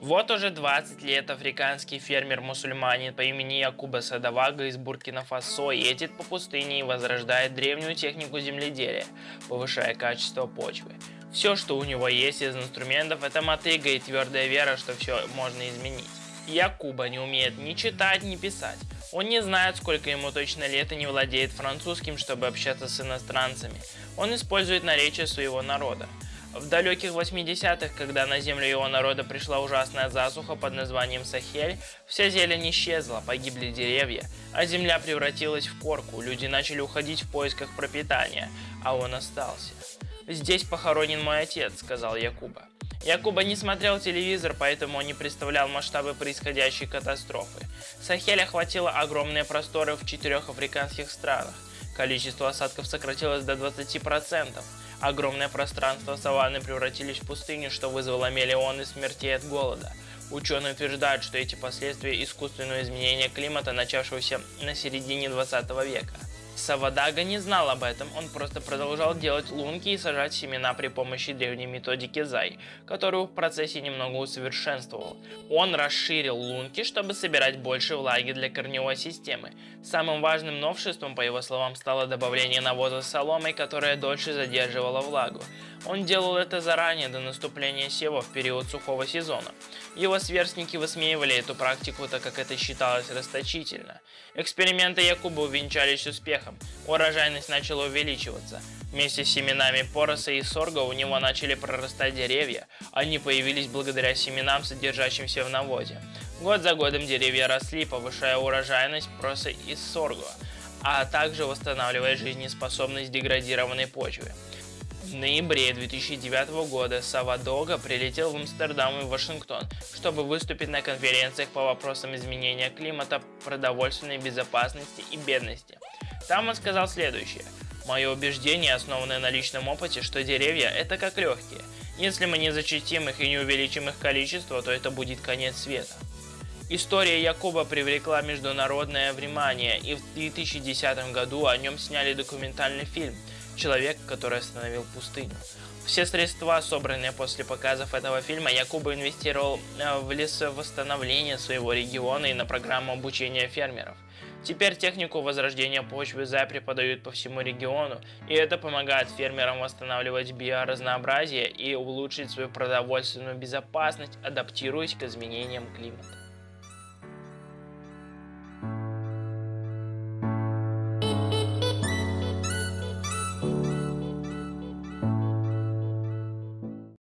Вот уже 20 лет африканский фермер-мусульманин по имени Якуба Садавага из Буркина-Фасо едет по пустыне и возрождает древнюю технику земледелия, повышая качество почвы. Все, что у него есть из инструментов, это мотыга и твердая вера, что все можно изменить. Якуба не умеет ни читать, ни писать. Он не знает, сколько ему точно лет и не владеет французским, чтобы общаться с иностранцами. Он использует наречие своего народа. В далеких 80-х, когда на землю его народа пришла ужасная засуха под названием Сахель, вся зелень исчезла, погибли деревья, а земля превратилась в корку, люди начали уходить в поисках пропитания, а он остался. «Здесь похоронен мой отец», — сказал Якуба. Якуба не смотрел телевизор, поэтому он не представлял масштабы происходящей катастрофы. Сахель охватила огромные просторы в четырех африканских странах. Количество осадков сократилось до 20%. Огромное пространство саванны превратились в пустыню, что вызвало миллионы смертей от голода. Ученые утверждают, что эти последствия искусственного изменения климата, начавшегося на середине 20 века. Савадага не знал об этом, он просто продолжал делать лунки и сажать семена при помощи древней методики Зай, которую в процессе немного усовершенствовал. Он расширил лунки, чтобы собирать больше влаги для корневой системы. Самым важным новшеством, по его словам, стало добавление навоза с соломой, которая дольше задерживала влагу. Он делал это заранее, до наступления сева в период сухого сезона. Его сверстники высмеивали эту практику, так как это считалось расточительно. Эксперименты Якуба увенчались успехом, урожайность начала увеличиваться. Вместе с семенами пороса и сорга у него начали прорастать деревья, они появились благодаря семенам, содержащимся в навозе. Год за годом деревья росли, повышая урожайность проса и сорга, а также восстанавливая жизнеспособность деградированной почвы. В ноябре 2009 года Савадога прилетел в Амстердам и Вашингтон, чтобы выступить на конференциях по вопросам изменения климата, продовольственной безопасности и бедности. Там он сказал следующее. Мое убеждение, основанное на личном опыте, что деревья – это как легкие. Если мы не зачистим их и не увеличим их количество, то это будет конец света. История Якуба привлекла международное внимание, и в 2010 году о нем сняли документальный фильм – человек, который остановил пустыню. Все средства, собранные после показов этого фильма, Якуба инвестировал э, в лесовосстановление своего региона и на программу обучения фермеров. Теперь технику возрождения почвы ЗА преподают по всему региону, и это помогает фермерам восстанавливать биоразнообразие и улучшить свою продовольственную безопасность, адаптируясь к изменениям климата.